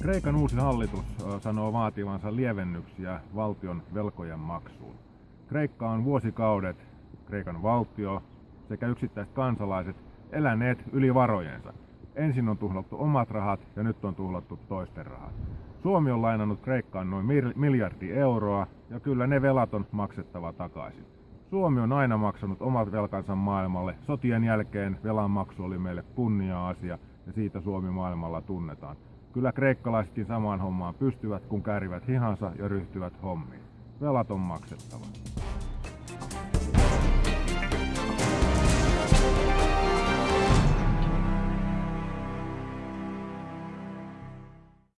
Kreikan uusi hallitus sanoo vaativansa lievennyksiä valtion velkojen maksuun. Kreikka on vuosikaudet, Kreikan valtio sekä yksittäiset kansalaiset eläneet yli varojensa. Ensin on tuhlattu omat rahat ja nyt on tuhlattu toisten rahat. Suomi on lainannut Kreikkaan noin miljardi euroa ja kyllä ne velat on maksettava takaisin. Suomi on aina maksanut omat velkansa maailmalle. Sotien jälkeen velanmaksu oli meille kunnia-asia ja siitä Suomi maailmalla tunnetaan. Kyllä kreikkalaisetkin samaan hommaan pystyvät, kun käärivät hihansa ja ryhtyvät hommiin. Velat on maksettava.